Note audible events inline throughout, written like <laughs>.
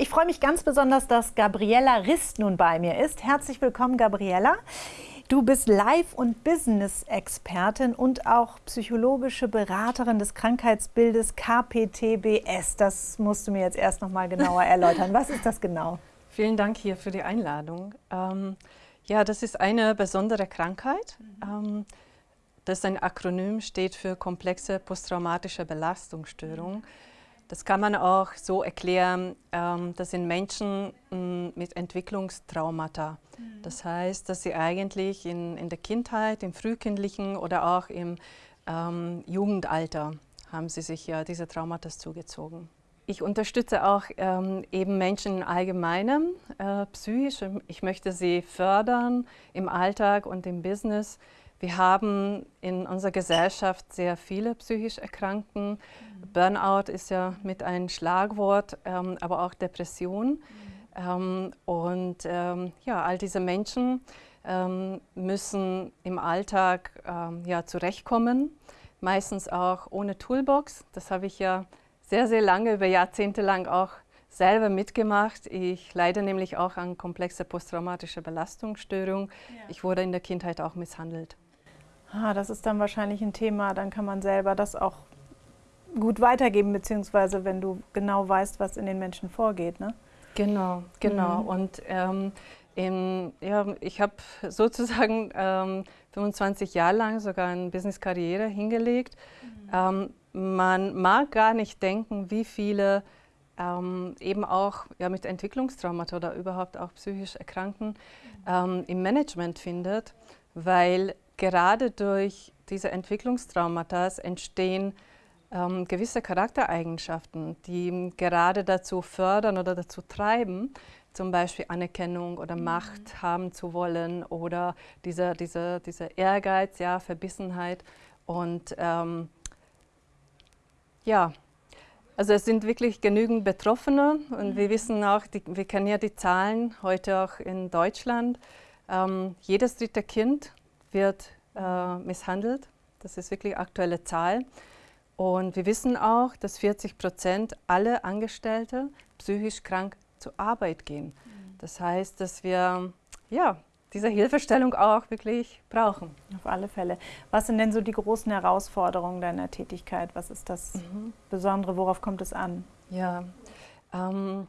Ich freue mich ganz besonders, dass Gabriella Rist nun bei mir ist. Herzlich willkommen, Gabriella. Du bist Life- und Business-Expertin und auch psychologische Beraterin des Krankheitsbildes KPTBS. Das musst du mir jetzt erst noch mal genauer <laughs> erläutern. Was ist das genau? Vielen Dank hier für die Einladung. Ähm, ja, das ist eine besondere Krankheit. Mhm. Ähm, das ein Akronym steht für komplexe posttraumatische Belastungsstörung. Mhm. Das kann man auch so erklären, ähm, das sind Menschen mm, mit Entwicklungstraumata. Mhm. Das heißt, dass sie eigentlich in, in der Kindheit, im frühkindlichen oder auch im ähm, Jugendalter haben sie sich ja diese Traumata zugezogen. Ich unterstütze auch ähm, eben Menschen im Allgemeinen äh, psychisch. Ich möchte sie fördern im Alltag und im Business. Wir haben in unserer Gesellschaft sehr viele psychisch Erkrankten. Mhm. Burnout ist ja mit ein Schlagwort, ähm, aber auch Depression. Mhm. Ähm, und ähm, ja, all diese Menschen ähm, müssen im Alltag ähm, ja, zurechtkommen, meistens auch ohne Toolbox. Das habe ich ja sehr, sehr lange, über Jahrzehnte lang auch selber mitgemacht. Ich leide nämlich auch an komplexer posttraumatischer Belastungsstörung. Ja. Ich wurde in der Kindheit auch misshandelt. Ah, das ist dann wahrscheinlich ein Thema, dann kann man selber das auch gut weitergeben, beziehungsweise wenn du genau weißt, was in den Menschen vorgeht. Ne? Genau, genau. Mhm. Und ähm, in, ja, ich habe sozusagen ähm, 25 Jahre lang sogar eine Business-Karriere hingelegt. Mhm. Ähm, man mag gar nicht denken, wie viele ähm, eben auch ja, mit Entwicklungstraumata oder überhaupt auch psychisch Erkrankten mhm. ähm, im Management findet, weil gerade durch diese Entwicklungstraumata entstehen ähm, gewisse Charaktereigenschaften, die gerade dazu fördern oder dazu treiben, zum Beispiel Anerkennung oder mhm. Macht haben zu wollen oder dieser diese, diese Ehrgeiz, ja, Verbissenheit. Und ähm, ja, also es sind wirklich genügend Betroffene und mhm. wir wissen auch, die, wir kennen ja die Zahlen heute auch in Deutschland. Ähm, jedes dritte Kind wird äh, misshandelt. Das ist wirklich aktuelle Zahl. Und wir wissen auch, dass 40 Prozent aller Angestellte psychisch krank zur Arbeit gehen. Mhm. Das heißt, dass wir ja, diese Hilfestellung auch wirklich brauchen. Auf alle Fälle. Was sind denn so die großen Herausforderungen deiner Tätigkeit? Was ist das mhm. Besondere? Worauf kommt es an? Ja, ähm,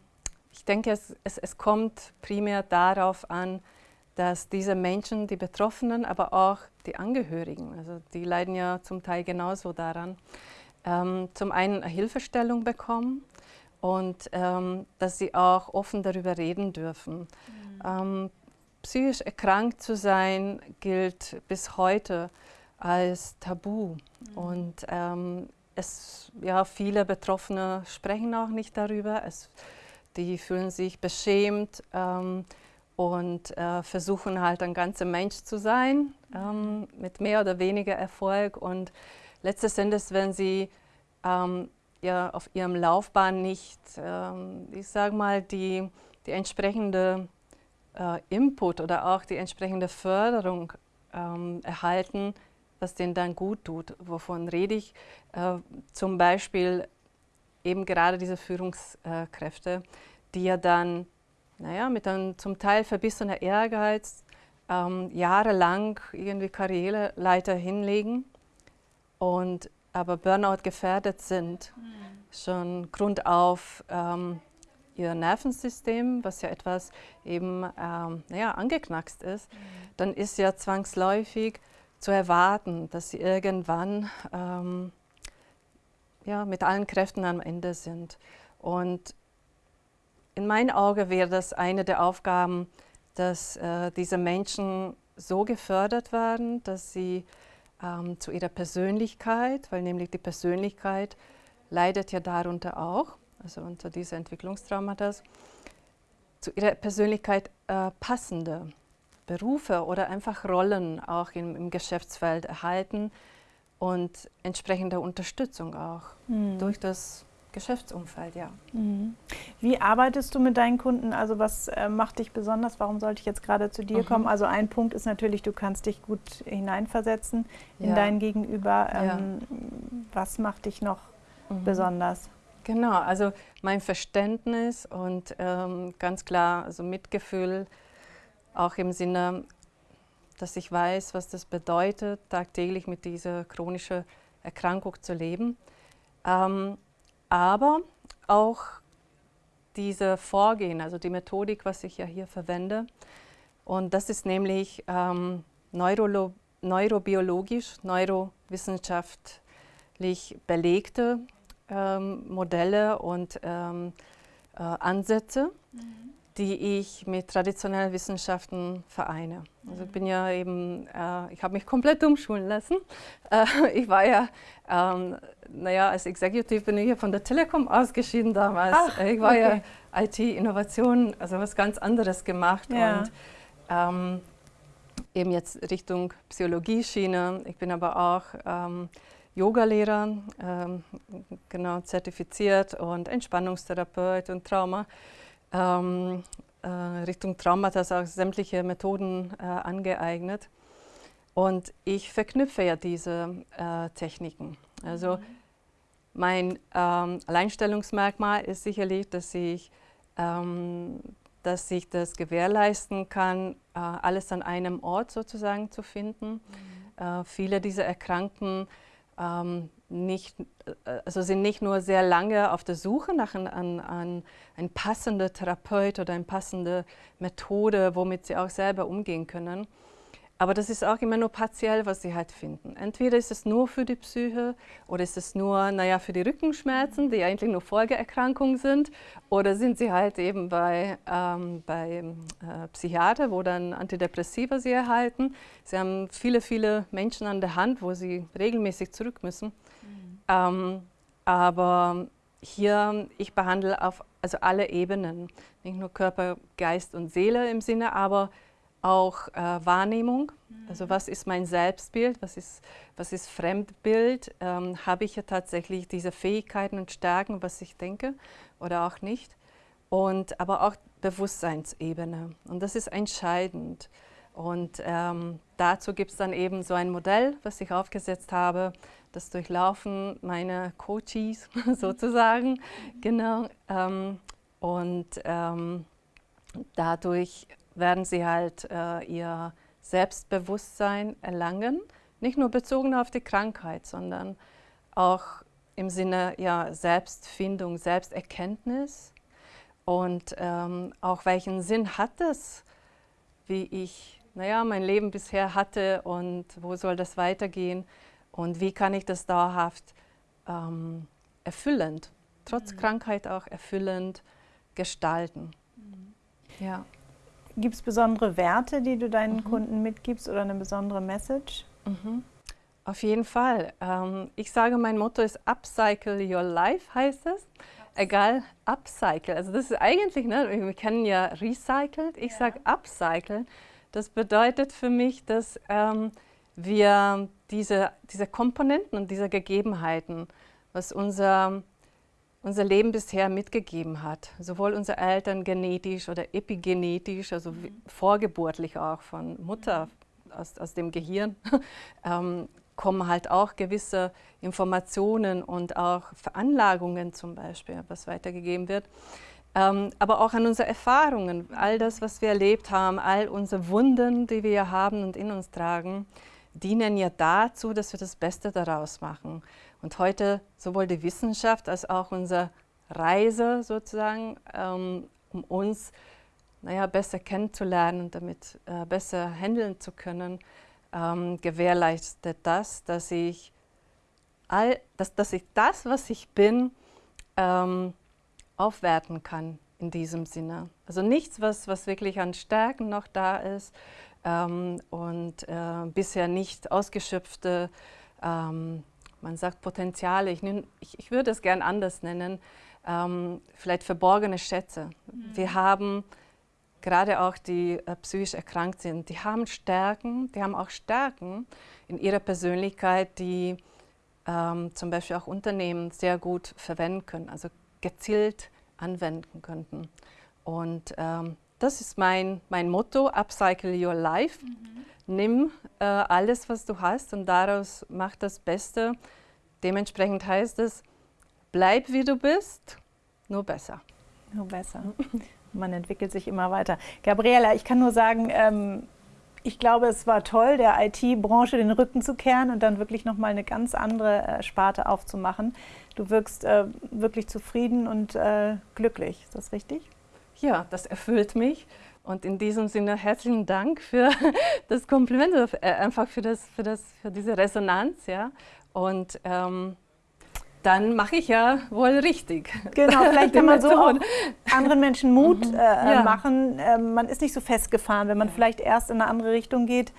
ich denke, es, es, es kommt primär darauf an, dass diese Menschen, die Betroffenen, aber auch die Angehörigen, also die leiden ja zum Teil genauso daran, ähm, zum einen eine Hilfestellung bekommen und ähm, dass sie auch offen darüber reden dürfen. Mhm. Ähm, psychisch erkrankt zu sein gilt bis heute als Tabu mhm. und ähm, es, ja, viele Betroffene sprechen auch nicht darüber. Es, die fühlen sich beschämt ähm, und äh, versuchen halt ein ganzer Mensch zu sein, ähm, mit mehr oder weniger Erfolg. Und letztes Endes, wenn sie ähm, ja, auf ihrem Laufbahn nicht, ähm, ich sage mal, die, die entsprechende äh, Input oder auch die entsprechende Förderung ähm, erhalten, was denen dann gut tut. Wovon rede ich? Äh, zum Beispiel eben gerade diese Führungskräfte, die ja dann naja, mit einem zum Teil verbissener Ehrgeiz ähm, jahrelang irgendwie Karriereleiter hinlegen und aber Burnout gefährdet sind, mhm. schon grundauf ähm, ihr Nervensystem, was ja etwas eben ähm, naja, angeknackst ist, mhm. dann ist ja zwangsläufig zu erwarten, dass sie irgendwann ähm, ja, mit allen Kräften am Ende sind. Und in meinen Augen wäre das eine der Aufgaben, dass äh, diese Menschen so gefördert werden, dass sie ähm, zu ihrer Persönlichkeit, weil nämlich die Persönlichkeit leidet ja darunter auch, also unter diese Entwicklungstraumata, zu ihrer Persönlichkeit äh, passende Berufe oder einfach Rollen auch im, im Geschäftsfeld erhalten und entsprechende Unterstützung auch mhm. durch das Geschäftsumfeld, ja. Mhm. Wie arbeitest du mit deinen Kunden? Also was äh, macht dich besonders? Warum sollte ich jetzt gerade zu dir mhm. kommen? Also ein Punkt ist natürlich, du kannst dich gut hineinversetzen in ja. dein Gegenüber. Ähm, ja. Was macht dich noch mhm. besonders? Genau, also mein Verständnis und ähm, ganz klar, also Mitgefühl, auch im Sinne, dass ich weiß, was das bedeutet, tagtäglich mit dieser chronischen Erkrankung zu leben. Ähm, aber auch diese Vorgehen, also die Methodik, was ich ja hier verwende. Und das ist nämlich ähm, neurolo neurobiologisch, neurowissenschaftlich belegte ähm, Modelle und ähm, äh, Ansätze, mhm. Die ich mit traditionellen Wissenschaften vereine. Also ich bin ja eben, äh, ich habe mich komplett umschulen lassen. Äh, ich war ja, ähm, naja, als Executive bin ich ja von der Telekom ausgeschieden damals. Ach, ich war okay. ja IT-Innovation, also was ganz anderes gemacht ja. und ähm, eben jetzt Richtung Psychologie-Schiene. Ich bin aber auch ähm, Yogalehrer, ähm, genau zertifiziert und Entspannungstherapeut und Trauma. Ähm, äh, Richtung Traumata auch sämtliche Methoden äh, angeeignet. Und ich verknüpfe ja diese äh, Techniken. Also mhm. mein ähm, Alleinstellungsmerkmal ist sicherlich, dass ich, ähm, dass ich das gewährleisten kann, äh, alles an einem Ort sozusagen zu finden. Mhm. Äh, viele dieser Erkrankten ähm, nicht, also sind nicht nur sehr lange auf der Suche nach einem an, an ein passender Therapeut oder eine passende Methode, womit sie auch selber umgehen können, aber das ist auch immer nur partiell, was sie halt finden. Entweder ist es nur für die Psyche oder ist es nur, naja, für die Rückenschmerzen, die eigentlich nur Folgeerkrankungen sind, oder sind sie halt eben bei, ähm, bei äh, Psychiater, wo dann Antidepressiva sie erhalten. Sie haben viele, viele Menschen an der Hand, wo sie regelmäßig zurück müssen. Mhm. Ähm, aber hier, ich behandle auf also alle Ebenen, nicht nur Körper, Geist und Seele im Sinne, aber auch äh, Wahrnehmung, also was ist mein Selbstbild, was ist, was ist Fremdbild, ähm, habe ich ja tatsächlich diese Fähigkeiten und Stärken, was ich denke oder auch nicht. Und aber auch Bewusstseinsebene und das ist entscheidend. Und ähm, dazu gibt es dann eben so ein Modell, was ich aufgesetzt habe, das durchlaufen meine Coaches <laughs> sozusagen, genau. Ähm, und ähm, dadurch werden sie halt äh, ihr Selbstbewusstsein erlangen, nicht nur bezogen auf die Krankheit, sondern auch im Sinne ja, Selbstfindung, Selbsterkenntnis. Und ähm, auch welchen Sinn hat es, wie ich naja, mein Leben bisher hatte und wo soll das weitergehen und wie kann ich das dauerhaft ähm, erfüllend, trotz mhm. Krankheit auch erfüllend gestalten. Mhm. Ja. Gibt es besondere Werte, die du deinen mhm. Kunden mitgibst oder eine besondere Message? Mhm. Auf jeden Fall. Ähm, ich sage, mein Motto ist Upcycle Your Life, heißt es. Egal, Upcycle. Also das ist eigentlich, ne, wir kennen ja Recycled, ich ja. sage Upcycle. Das bedeutet für mich, dass ähm, wir diese, diese Komponenten und diese Gegebenheiten, was unser unser Leben bisher mitgegeben hat. Sowohl unsere Eltern genetisch oder epigenetisch, also mhm. vorgeburtlich auch von Mutter aus, aus dem Gehirn, <laughs> ähm, kommen halt auch gewisse Informationen und auch Veranlagungen zum Beispiel, was weitergegeben wird. Ähm, aber auch an unsere Erfahrungen, all das, was wir erlebt haben, all unsere Wunden, die wir haben und in uns tragen, dienen ja dazu, dass wir das Beste daraus machen. Und heute sowohl die Wissenschaft als auch unsere Reise sozusagen, ähm, um uns naja, besser kennenzulernen und damit äh, besser handeln zu können, ähm, gewährleistet das, dass ich, all, dass, dass ich das, was ich bin, ähm, aufwerten kann in diesem Sinne. Also nichts, was, was wirklich an Stärken noch da ist ähm, und äh, bisher nicht ausgeschöpfte ähm, man sagt Potenziale, ich, nehm, ich, ich würde es gern anders nennen, ähm, vielleicht verborgene Schätze. Mhm. Wir haben gerade auch die äh, psychisch erkrankt sind, die haben Stärken, die haben auch Stärken in ihrer Persönlichkeit, die ähm, zum Beispiel auch Unternehmen sehr gut verwenden können, also gezielt anwenden könnten. Und ähm, das ist mein, mein Motto, Upcycle Your Life. Mhm nimm äh, alles, was du hast und daraus mach das Beste. Dementsprechend heißt es, bleib wie du bist, nur besser. Nur besser. <laughs> Man entwickelt sich immer weiter. Gabriela, ich kann nur sagen, ähm, ich glaube, es war toll, der IT-Branche den Rücken zu kehren und dann wirklich nochmal eine ganz andere äh, Sparte aufzumachen. Du wirkst äh, wirklich zufrieden und äh, glücklich. Ist das richtig? Ja, das erfüllt mich. Und in diesem Sinne herzlichen Dank für <laughs> das Kompliment, äh, einfach für, das, für, das, für diese Resonanz. Ja. Und ähm, dann mache ich ja wohl richtig. Genau, vielleicht <laughs> kann man so auch anderen Menschen Mut mhm. äh, ja. machen. Ähm, man ist nicht so festgefahren, wenn man vielleicht erst in eine andere Richtung geht,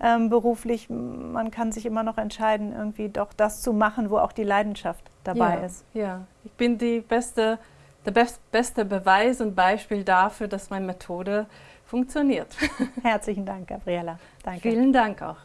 ähm, beruflich. Man kann sich immer noch entscheiden, irgendwie doch das zu machen, wo auch die Leidenschaft dabei ja. ist. Ja, ich bin die beste, der best, beste Beweis und Beispiel dafür, dass meine Methode funktioniert. Herzlichen Dank, Gabriela. Danke. Vielen Dank auch.